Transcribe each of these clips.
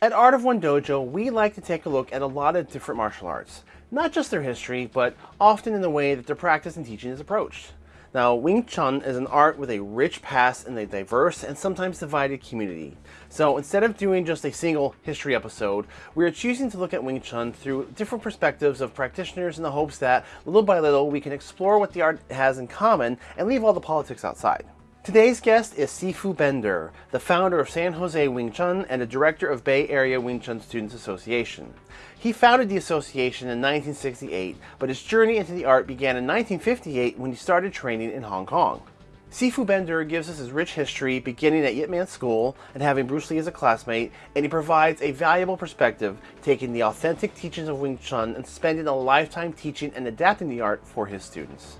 At Art of One Dojo, we like to take a look at a lot of different martial arts, not just their history, but often in the way that their practice and teaching is approached. Now, Wing Chun is an art with a rich past in a diverse and sometimes divided community. So instead of doing just a single history episode, we are choosing to look at Wing Chun through different perspectives of practitioners in the hopes that, little by little, we can explore what the art has in common and leave all the politics outside. Today's guest is Sifu Ben Der, the founder of San Jose Wing Chun and the director of Bay Area Wing Chun Students Association. He founded the association in 1968, but his journey into the art began in 1958 when he started training in Hong Kong. Sifu Ben Der gives us his rich history beginning at Yip Man School and having Bruce Lee as a classmate, and he provides a valuable perspective, taking the authentic teachings of Wing Chun and spending a lifetime teaching and adapting the art for his students.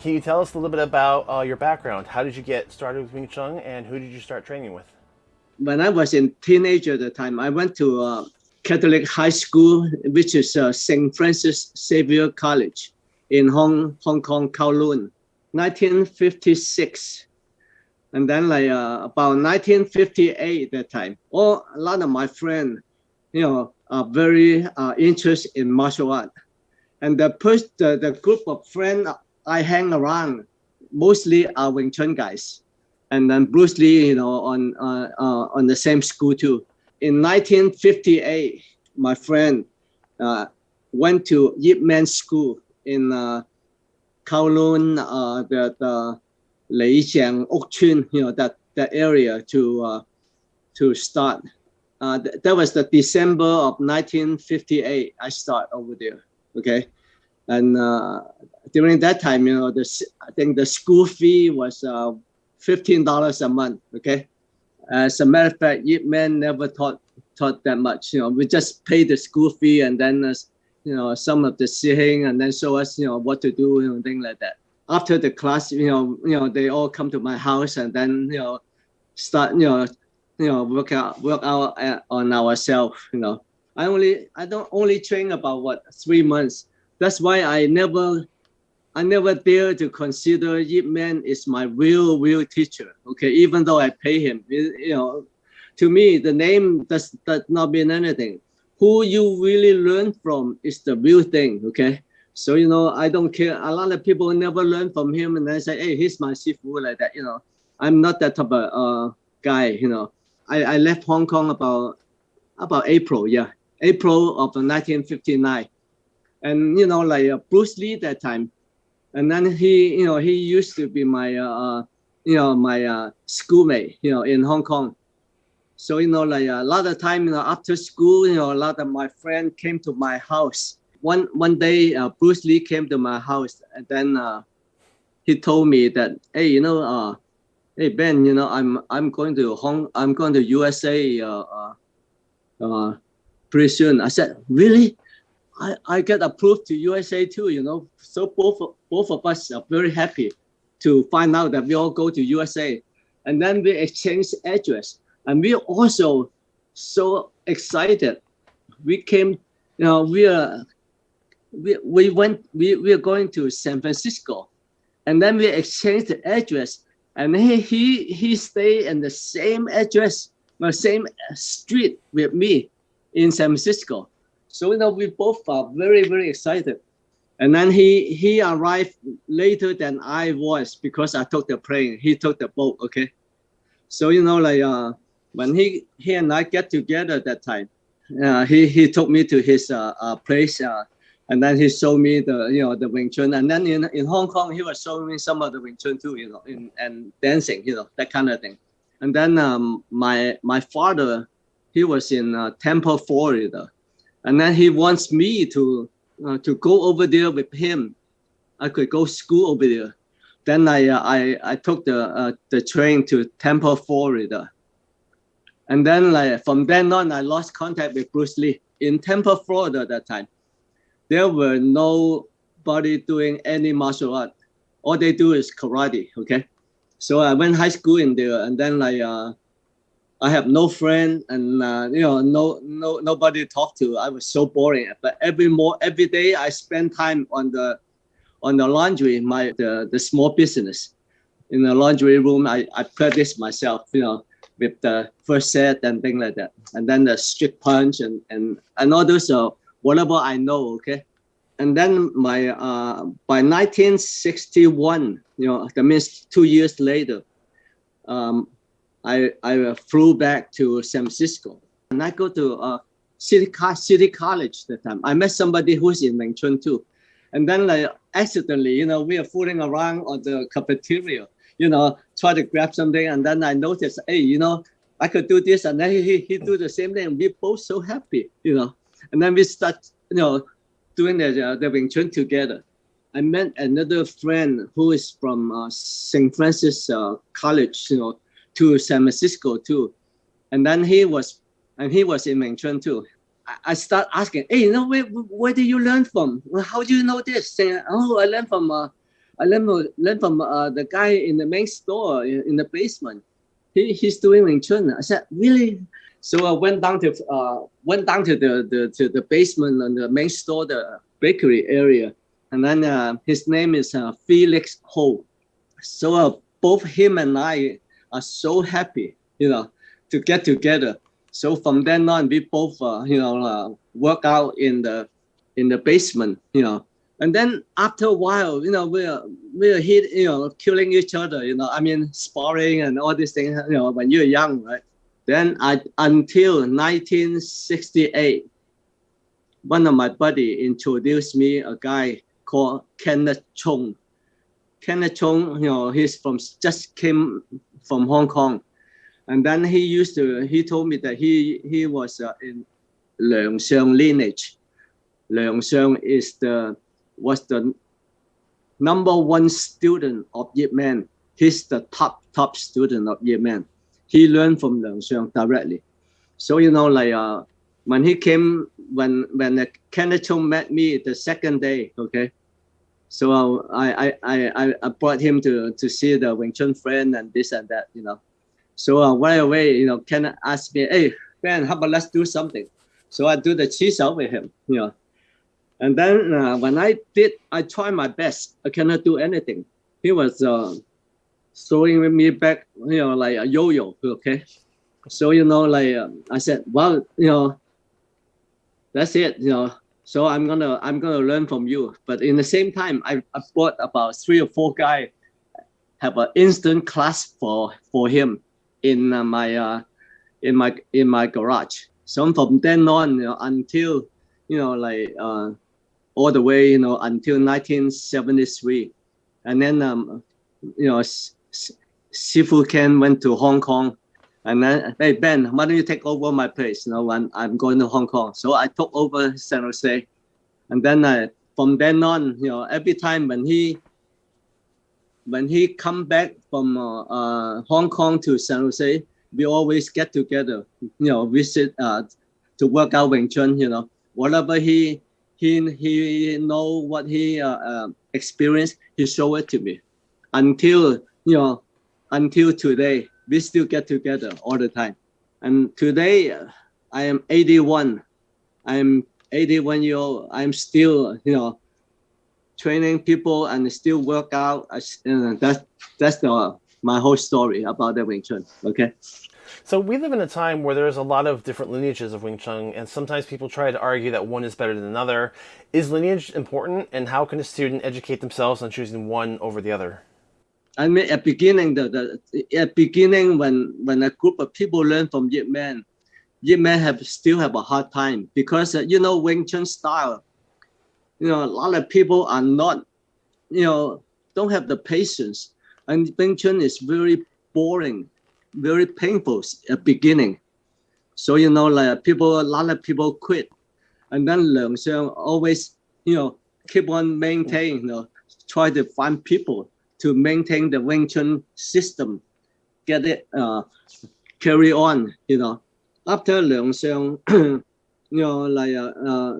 Can you tell us a little bit about uh, your background? How did you get started with Wing Chun and who did you start training with? When I was in teenager at the time, I went to uh, Catholic high school, which is uh, St. Francis Xavier College in Hong, Hong Kong, Kowloon, 1956. And then like uh, about 1958 that time, all a lot of my friends, you know, are very uh, interested in martial art. And the, first, the, the group of friends I hang around mostly are Wing Chun guys, and then Bruce Lee, you know, on uh, uh, on the same school too. In 1958, my friend uh, went to Yip Man School in uh, Kowloon, uh, the, the Lei Cheng Uk Chuen, you know, that, that area to uh, to start. Uh, th that was the December of 1958. I start over there. Okay, and uh, during that time, you know, the I think the school fee was uh, fifteen dollars a month. Okay, as a matter of fact, Yip Man never taught taught that much. You know, we just pay the school fee and then uh, you know some of the sitting and then show us you know what to do and things like that. After the class, you know, you know they all come to my house and then you know start you know you know work out work out on ourselves. You know, I only I don't only train about what three months. That's why I never I never dare to consider Yip Man is my real, real teacher. Okay, even though I pay him, you know, to me the name does does not mean anything. Who you really learn from is the real thing. Okay, so you know I don't care. A lot of people never learn from him, and then say, "Hey, he's my sifu," like that. You know, I'm not that type of uh, guy. You know, I I left Hong Kong about about April. Yeah, April of 1959, and you know like uh, Bruce Lee that time and then he you know he used to be my uh, uh, you know my uh, schoolmate you know in Hong Kong. So you know like a lot of time you know after school you know a lot of my friends came to my house. One one day uh, Bruce Lee came to my house and then uh, he told me that hey you know uh hey Ben you know I'm I'm going to Hong I'm going to USA uh, uh, uh pretty soon. I said really I, I get approved to USA too, you know. So both both of us are very happy to find out that we all go to USA. And then we exchange address. And we also so excited. We came, you know, we are we, we went we, we are going to San Francisco. And then we exchanged the address. And he he he stayed in the same address, the same street with me in San Francisco. So you know, we both are very, very excited. And then he he arrived later than I was because I took the plane. He took the boat. Okay. So you know, like uh, when he he and I get together that time, uh, he he took me to his uh, uh place. Uh, and then he showed me the you know the Wing Chun, and then in, in Hong Kong he was showing me some of the Wing Chun too, you know, in, and dancing, you know, that kind of thing. And then um, my my father, he was in uh, Tampa, Florida, and then he wants me to uh, to go over there with him. I could go school over there. Then I uh, I I took the uh, the train to Tampa, Florida. And then like from then on, I lost contact with Bruce Lee in Tampa, Florida. At that time, there were nobody doing any martial art. All they do is karate. Okay, so I went high school in there, and then like uh, I have no friend and uh, you know no no nobody to talk to. I was so boring. But every more every day I spend time on the on the laundry, my the, the small business. in the laundry room, I, I practice myself, you know, with the first set and things like that. And then the strict punch and, and, and all those, uh, whatever I know, okay? And then my, uh, by 1961, you know, that means two years later, um, I, I flew back to San Francisco. And I go to uh, City, City College that time. I met somebody who's in Chun too. And then like accidentally, you know, we are fooling around on the cafeteria, you know, try to grab something. And then I noticed, hey, you know, I could do this. And then he, he do the same thing. We both so happy, you know. And then we start, you know, doing the, uh, the Wing Chun together. I met another friend who is from uh, St. Francis uh, College, you know, to San Francisco too. And then he was, and he was in Wing Chun too. I start asking, hey, you know, where, where did you learn from? Well, how do you know this? Saying, oh, I learned from, uh, I learned, learned from uh, the guy in the main store in, in the basement. He, he's doing Wing Chun. I said, really? So I went down to, uh, went down to the, the, to the basement and the main store, the bakery area. And then uh, his name is uh, Felix Ho. So uh, both him and I are so happy, you know, to get together so from then on, we both, uh, you know, uh, work out in the in the basement, you know. And then after a while, you know, we're we're hit, you know, killing each other, you know. I mean, sparring and all these things, you know, when you're young, right? Then I until 1968, one of my buddy introduced me a guy called Kenneth Chung. Kenneth Chung, you know, he's from just came from Hong Kong and then he used to, he told me that he, he was uh, in Leung Sheung lineage. Leung Sheung is the, was the number one student of Yip Man. He's the top, top student of Yip Man. He learned from Leung Sheung directly. So, you know, like, uh, when he came, when, when uh, Kenneth Chung met me the second day, okay, so uh, I, I, I, I brought him to, to see the Wing Chun friend and this and that, you know. So uh, right away, you know, Ken asked me, hey, Ben, how about let's do something? So I do the chi sao with him, you know. And then uh, when I did, I tried my best. I cannot do anything. He was uh, throwing me back, you know, like a yo-yo, okay? So, you know, like uh, I said, well, you know, that's it, you know. So I'm gonna I'm gonna learn from you. But in the same time, I, I bought about three or four guys have an instant class for for him in uh, my uh, in my in my garage. So from then on, you know, until you know, like uh, all the way, you know, until 1973, and then um, you know, Sifu Ken went to Hong Kong, and then hey Ben, why don't you take over my place? You know, when I'm going to Hong Kong, so I took over San Jose, and then uh, from then on, you know, every time when he when he come back from uh, uh, Hong Kong to San Jose, we always get together, you know, visit uh, to work out Wing Chun, you know, whatever he he he know what he uh, uh, experienced, he show it to me. Until you know, until today, we still get together all the time. And today, I am 81. I'm 81 year old. I'm still, you know, training people and still work out. That's that's the my whole story about the Wing Chun. Okay. So we live in a time where there's a lot of different lineages of Wing Chun, and sometimes people try to argue that one is better than another. Is lineage important, and how can a student educate themselves on choosing one over the other? I mean, at beginning, the, the at beginning when when a group of people learn from Yip Man, Yip Man have still have a hard time because uh, you know Wing Chun style you know, a lot of people are not, you know, don't have the patience. And Wing Chun is very boring, very painful at beginning. So, you know, like people, a lot of people quit. And then Leung Sheung always, you know, keep on maintaining, you know, try to find people to maintain the Wing Chun system, get it, uh, carry on, you know. After Leung Sheung, you know, like, uh, uh,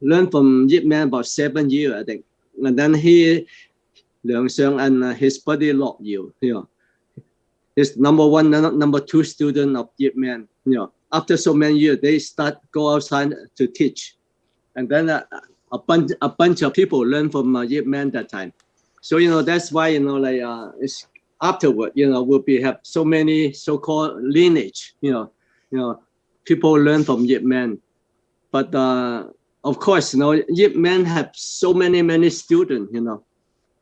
learned from Yip Man about seven years, I think. And then he, Leung Sheung and uh, his buddy Lok Yu, you know, his number one, number two student of Yip Man, you know, after so many years, they start go outside to teach. And then uh, a bunch, a bunch of people learn from uh, Yip Man that time. So you know that's why you know like uh, it's afterward you know will be have so many so-called lineage. You know, you know, people learn from Yip Man, but uh, of course you know Yip Man have so many many students. You know,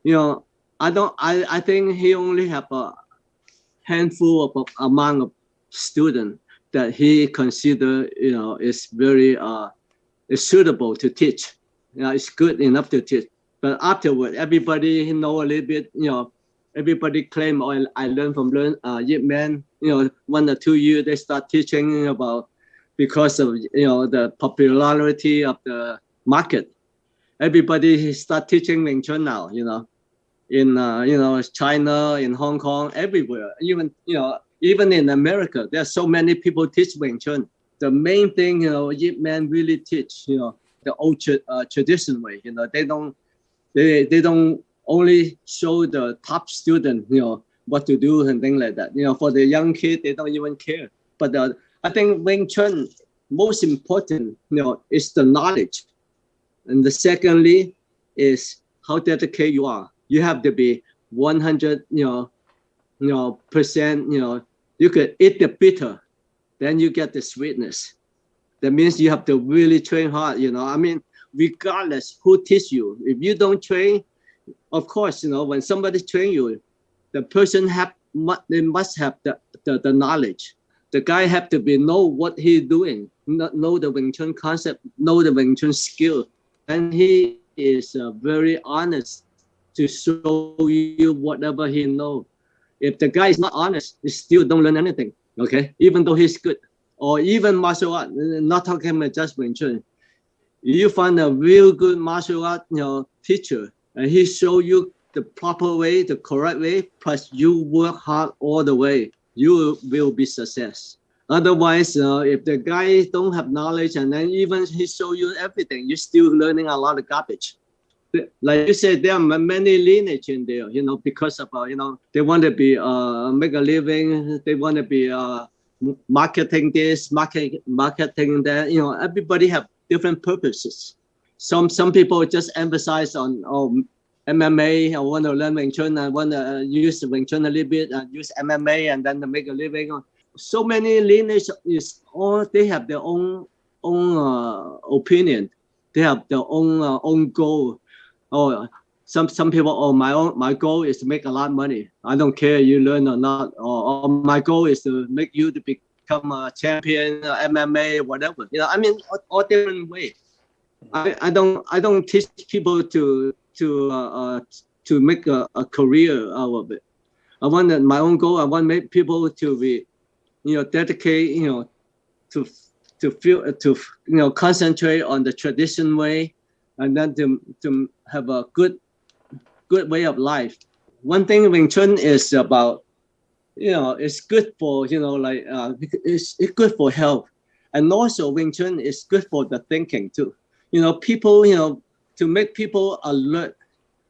you know I don't I I think he only have a handful of amount of students that he consider you know is very uh is suitable to teach. You know, it's good enough to teach. But afterward, everybody know a little bit. You know, everybody claim, "Oh, I learned from learn uh, Yip Man." You know, one or two years they start teaching about because of you know the popularity of the market. Everybody start teaching Wing Chun now. You know, in uh, you know China, in Hong Kong, everywhere. Even you know even in America, there are so many people teach Wing Chun. The main thing, you know, Yip Man really teach, you know, the old uh, tradition way. You know, they don't, they they don't only show the top student, you know, what to do and things like that. You know, for the young kid, they don't even care. But uh, I think Wing Chun, most important, you know, is the knowledge, and the secondly is how dedicated you are. You have to be 100, you know, you know, percent, you know, you could eat the bitter, then you get the sweetness. That means you have to really train hard, you know. I mean, regardless who teach you, if you don't train, of course, you know, when somebody train you, the person have they must have the, the, the knowledge. The guy have to be know what he doing, know the Wing Chun concept, know the Wing Chun skill, and he is uh, very honest to show you whatever he know if the guy is not honest, he still don't learn anything. Okay, even though he's good, or even martial art, not talking about just Wing Chun. You find a real good martial art, you know, teacher, and he show you the proper way, the correct way. Plus, you work hard all the way, you will be success. Otherwise, uh, if the guy don't have knowledge and then even he show you everything, you're still learning a lot of garbage like you said, there are many lineage in there, you know, because of, uh, you know, they want to be, uh, make a living, they want to be, uh, marketing this, market, marketing that, you know, everybody have different purposes. Some, some people just emphasize on, oh, MMA, I want to learn Wing Chun, I want to use Wing Chun a little bit, and use MMA, and then to make a living. So many lineage is all, they have their own, own uh, opinion. They have their own, uh, own goal oh some some people oh my own my goal is to make a lot of money i don't care you learn or not or, or my goal is to make you to become a champion uh, mma whatever. You know i mean all, all different way. I, I don't i don't teach people to to uh, uh, to make a, a career out of it. I want that my own goal i want make people to be you know dedicate you know to to feel to you know concentrate on the tradition way and then to, to have a good good way of life. One thing Wing Chun is about, you know, it's good for, you know, like, uh, it's, it's good for health. And also Wing Chun is good for the thinking too. You know, people, you know, to make people alert,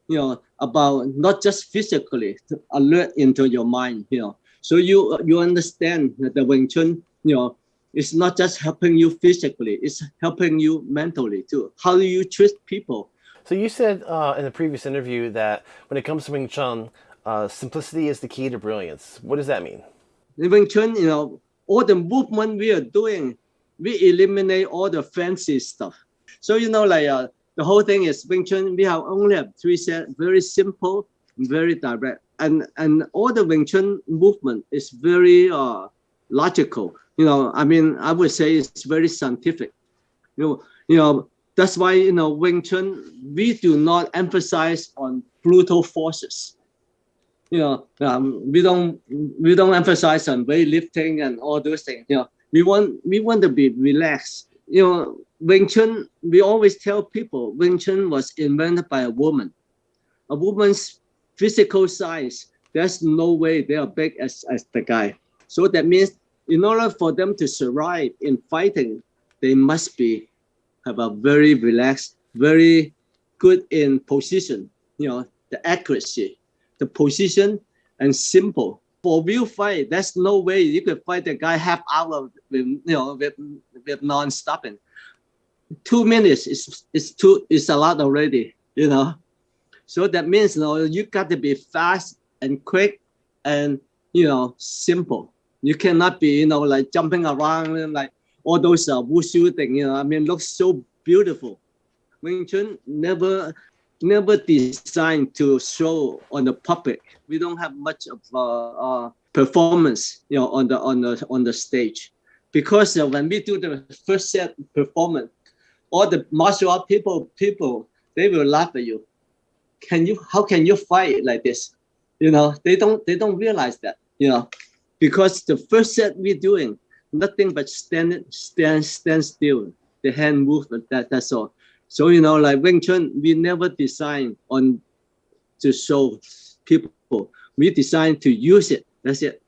you know, about not just physically, alert into your mind, you know. So you you understand that the Wing Chun, you know, it's not just helping you physically, it's helping you mentally too. How do you treat people? So you said uh, in the previous interview that when it comes to Wing Chun, uh, simplicity is the key to brilliance. What does that mean? In Wing Chun, you know, all the movement we are doing, we eliminate all the fancy stuff. So you know, like uh, the whole thing is Wing Chun. We have only have three sets, very simple, very direct, and and all the Wing Chun movement is very uh, logical you know, I mean, I would say it's very scientific. You know, you know, that's why you know Wing Chun we do not emphasize on brutal forces. You know, um, we don't we don't emphasize on weightlifting and all those things. You know, we want we want to be relaxed. You know, Wing Chun. We always tell people Wing Chun was invented by a woman. A woman's physical size. There's no way they are big as as the guy. So that means in order for them to survive in fighting, they must be have a very relaxed, very good in position, you know, the accuracy, the position, and simple. For real fight, there's no way you could fight the guy half hour with you know with, with non-stopping. Two minutes is is too is a lot already, you know. So that means you know you got to be fast and quick and you know simple. You cannot be you know like jumping around and like all those uh, wushu thing. You know, I mean, looks so beautiful. Wing Chun never never designed to show on the public. We don't have much of uh, uh, performance, you know, on the on the on the stage, because uh, when we do the first set performance, all the martial art people people they will laugh at you. Can you? How can you fight like this? You know, they don't they don't realize that. You know, because the first set we're doing nothing but stand stand stand still. The hand movement that that's all. So you know, like Wing Chun, we never design on to show people. We design to use it. That's it.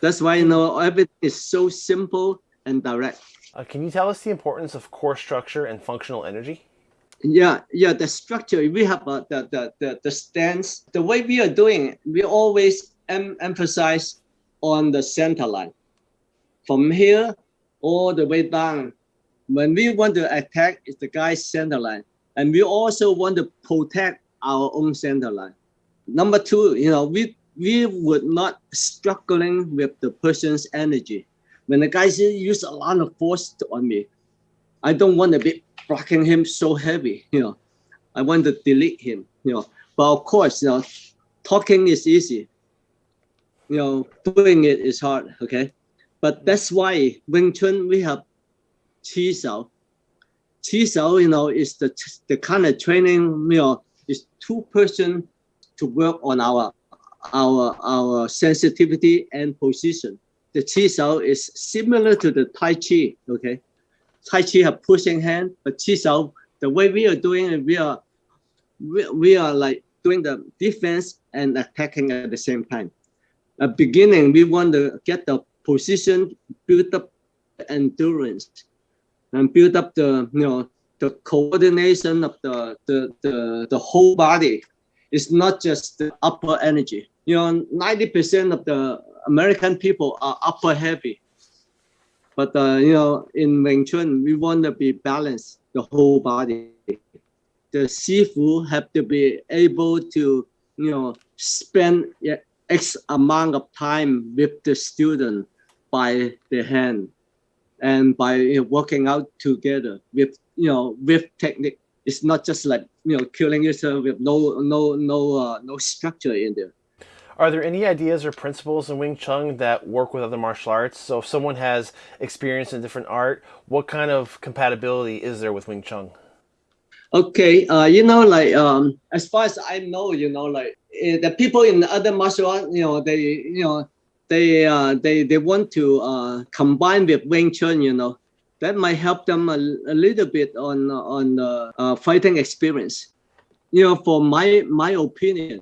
That's why you know everything is so simple and direct. Uh, can you tell us the importance of core structure and functional energy? Yeah, yeah. The structure we have uh, the, the the the stance. The way we are doing, it, we always em emphasize on the center line. From here all the way down when we want to attack, the guy's center line. And we also want to protect our own center line. Number two, you know, we we would not struggling with the person's energy. When the guy use a lot of force on me, I don't want to be blocking him so heavy, you know. I want to delete him, you know. But of course, you know, talking is easy. You know, doing it is hard, okay? But that's why Wing Chun, we have Chi Sao. Chi Sao, you know, is the, the kind of training, know, is two person to work on our, our, our sensitivity and position. The Chi Sao is similar to the Tai Chi, okay? Tai Chi have pushing hand, but Chi Sao, the way we are doing it, we are, we, we are like doing the defense and attacking at the same time. At beginning, we want to get the position, build up endurance and build up the you know the coordination of the the the, the whole body it's not just the upper energy. You know 90 percent of the american people are upper heavy. But uh, you know in wing chun we want to be balanced the whole body. The sifu have to be able to you know spend x amount of time with the student by the hand and by you know, working out together with you know with technique it's not just like you know killing yourself with no no no uh, no structure in there are there any ideas or principles in Wing Chun that work with other martial arts? So if someone has experience in different art, what kind of compatibility is there with Wing Chun? Okay, uh, you know, like um, as far as I know, you know, like uh, the people in the other martial art, you know, they, you know, they uh, they they want to uh, combine with Wing Chun, you know, that might help them a, a little bit on on the uh, fighting experience. You know, for my my opinion,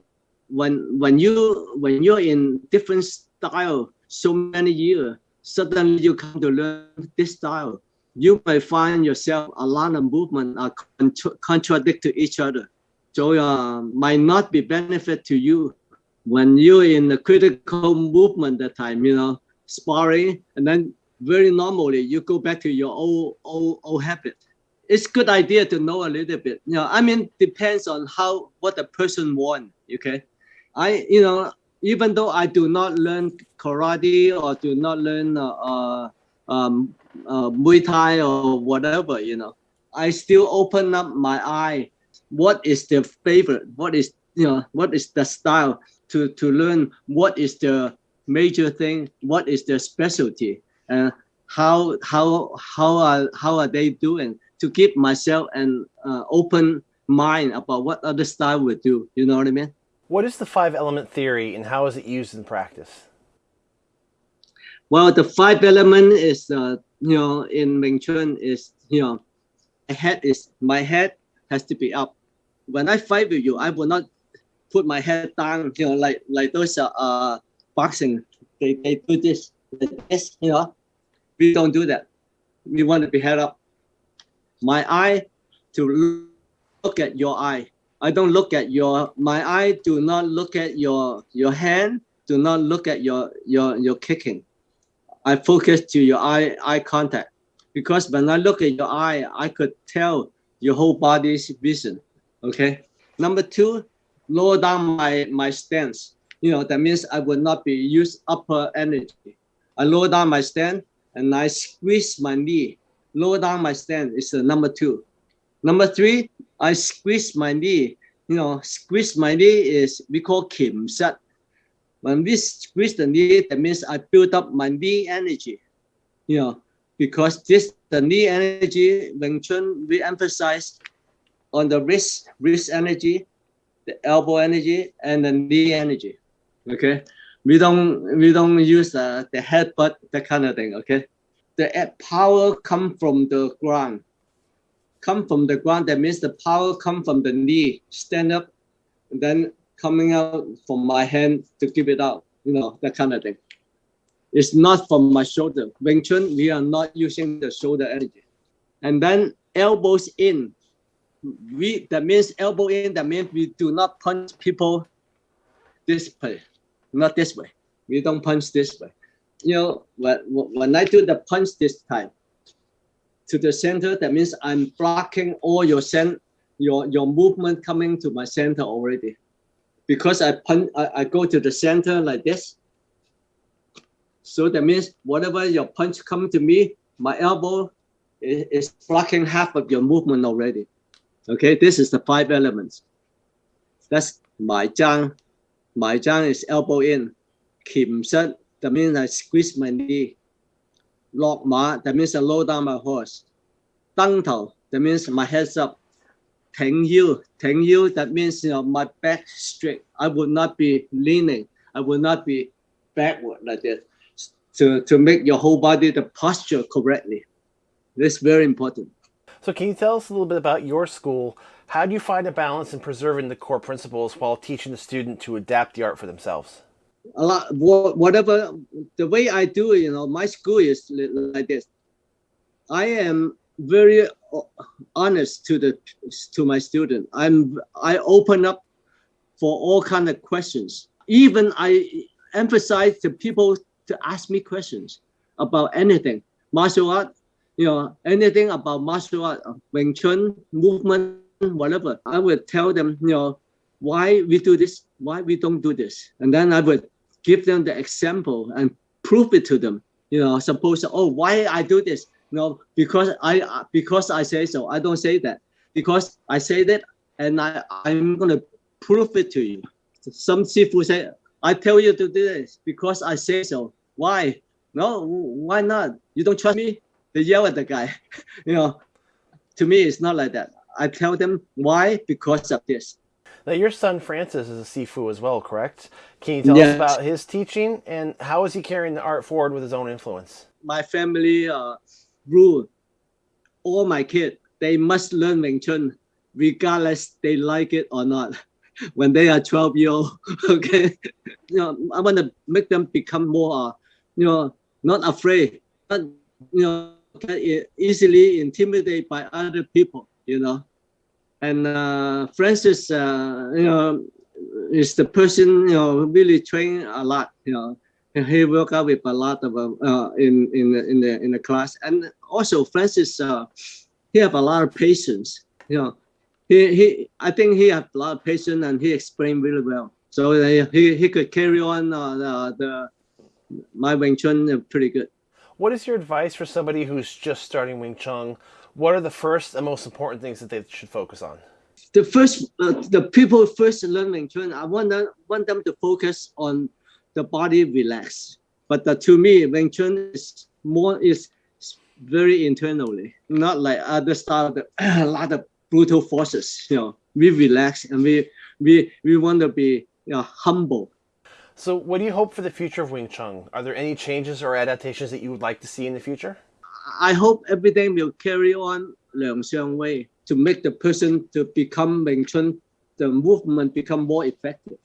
when when you when you're in different style so many years, suddenly you come to learn this style, you may find yourself a lot of movement are contra contradict to each other. So uh, might not be benefit to you when you're in the critical movement that time, you know, sparring, and then very normally you go back to your old old old habit. It's good idea to know a little bit. You know, I mean, depends on how what the person want. Okay, I you know even though I do not learn karate or do not learn uh, uh, um, uh, Muay Thai or whatever, you know, I still open up my eye. What is the favorite? What is you know? What is the style? To, to learn what is the major thing, what is the specialty, and how how how are how are they doing to keep myself an uh, open mind about what other style would do. You know what I mean? What is the five element theory and how is it used in practice? Well, the five element is uh, you know in Wing Chun is you know head is my head has to be up. When I fight with you, I will not put my head down, you know, like like those uh, boxing, they, they do this, this, you know. We don't do that. We want to be head up. My eye to look at your eye. I don't look at your my eye do not look at your your hand, do not look at your your your kicking. I focus to your eye eye contact because when I look at your eye, I could tell your whole body's vision. Okay. Number two, lower down my, my stance. You know, that means I will not be use upper energy. I lower down my stand and I squeeze my knee. Lower down my stand is the number two. Number three, I squeeze my knee. You know, squeeze my knee is we call Kim set. When we squeeze the knee, that means I build up my knee energy. You know, because this the knee energy, Wing Chun, we emphasize on the wrist, wrist energy, the elbow energy, and the knee energy. Okay, we don't we don't use uh, the headbutt that kind of thing. Okay, the power come from the ground, come from the ground. That means the power come from the knee. Stand up, and then coming out from my hand to give it out. You know that kind of thing. It's not from my shoulder. Wing Chun, we are not using the shoulder energy. And then elbows in. We that means elbow in. That means we do not punch people this way, not this way. We don't punch this way. You know, when, when I do the punch this time to the center, that means I'm blocking all your cent, your your movement coming to my center already. Because I punch, I, I go to the center like this so that means whatever your punch come to me, my elbow is, is blocking half of your movement already. Okay, this is the five elements. That's my zhang. My zhang is elbow in. Kim set, that means I squeeze my knee. Lock ma, that means I low down my horse. Dang tao, that means my head's up. Teng yu, teng yu, that means you know my back straight. I would not be leaning. I would not be backward like this to, to make your whole body the posture correctly. This very important. So can you tell us a little bit about your school? How do you find a balance in preserving the core principles while teaching the student to adapt the art for themselves? A lot, whatever, the way I do it, you know, my school is like this. I am very uh, honest to the to my student. I'm I open up for all kind of questions. Even I emphasize to people to ask me questions about anything, martial art, you know, anything about martial art, uh, Wing Chun, movement, whatever. I would tell them, you know, why we do this, why we don't do this. And then I would give them the example and prove it to them. You know, suppose, oh, why I do this? You know, because I because I say so. I don't say that. Because I say that and I, I'm gonna prove it to you. Some Sifu say, I tell you to do this because I say so. Why? No, why not? You don't trust me? They yell at the guy. you know, to me, it's not like that. I tell them why because of this. Now, your son Francis is a Sifu as well, correct? Can you tell yes. us about his teaching and how is he carrying the art forward with his own influence? My family uh, rule all my kids, they must learn Wing Chun regardless they like it or not. when they are 12 year old, okay? You know, I want to make them become more uh, you know, not afraid, not, you know, easily intimidated by other people, you know. And uh, Francis, uh, you know, is the person, you know, really trained a lot, you know. He worked out with a lot of uh, in in the, in the in the class, and also Francis, uh, he have a lot of patience. You know, he he I think he have a lot of patience, and he explained really well. So uh, he he could carry on uh, the, the my Wing Chun pretty good. What is your advice for somebody who's just starting Wing Chun? What are the first and most important things that they should focus on? The first, uh, the people first learn Wing Chun, I want them, want them to focus on the body relax. But uh, to me, Wing Chun is more is very internally, not like other style, a lot of brutal forces. You know, we relax and we we we want to be you know, humble so what do you hope for the future of Wing Chun? Are there any changes or adaptations that you would like to see in the future? I hope everything will carry on Leung Sheung way to make the person to become Wing Chun, the movement become more effective.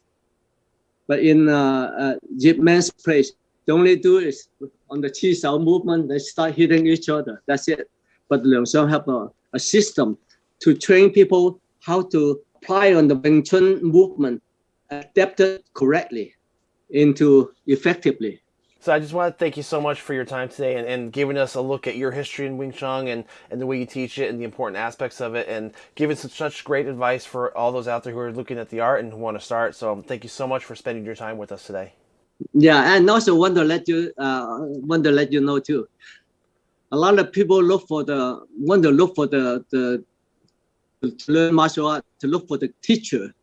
But in uh, uh, Yip Man's place, the only do is on the Chi Sao movement, they start hitting each other. That's it. But Leung Sheung have a, a system to train people how to apply on the Wing Chun movement adapted correctly into effectively. So I just want to thank you so much for your time today and, and giving us a look at your history in Wing Chun and, and the way you teach it and the important aspects of it and giving such, such great advice for all those out there who are looking at the art and who want to start. So thank you so much for spending your time with us today. Yeah, and also want to let you uh, want to let you know too. A lot of people look for the want to look for the the to learn martial art to look for the teacher.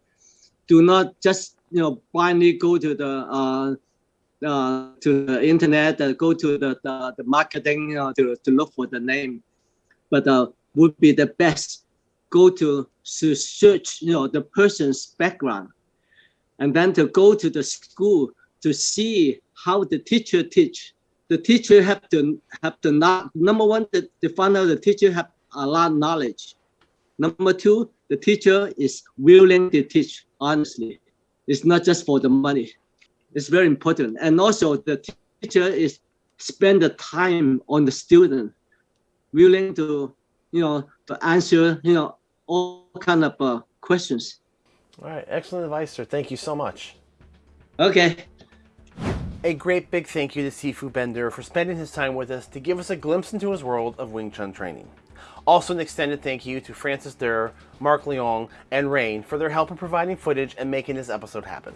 Do not just you know blindly go to the uh, uh, to the internet, uh, go to the, the, the marketing to, to look for the name, but uh, would be the best. Go to, to search, you know, the person's background, and then to go to the school to see how the teacher teach. The teacher have to have to not number one, the, the find out the teacher have a lot of knowledge. Number two, the teacher is willing to teach honestly. It's not just for the money It's very important. And also the teacher is spend the time on the student, willing to, you know, to answer, you know, all kind of uh, questions. All right, excellent advice, sir. Thank you so much. Okay. A great big thank you to Sifu Ben Der for spending his time with us to give us a glimpse into his world of Wing Chun training. Also an extended thank you to Francis Der, Mark Leong, and Rain for their help in providing footage and making this episode happen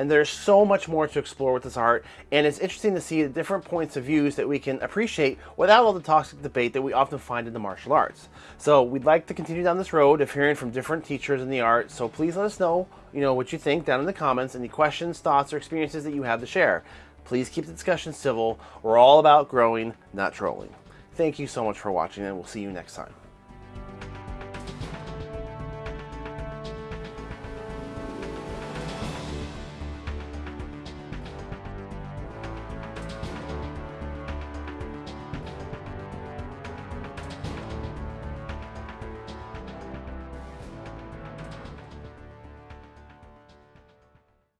and there's so much more to explore with this art, and it's interesting to see the different points of views that we can appreciate without all the toxic debate that we often find in the martial arts. So we'd like to continue down this road of hearing from different teachers in the art, so please let us know, you know, what you think down in the comments, any questions, thoughts, or experiences that you have to share. Please keep the discussion civil. We're all about growing, not trolling. Thank you so much for watching, and we'll see you next time.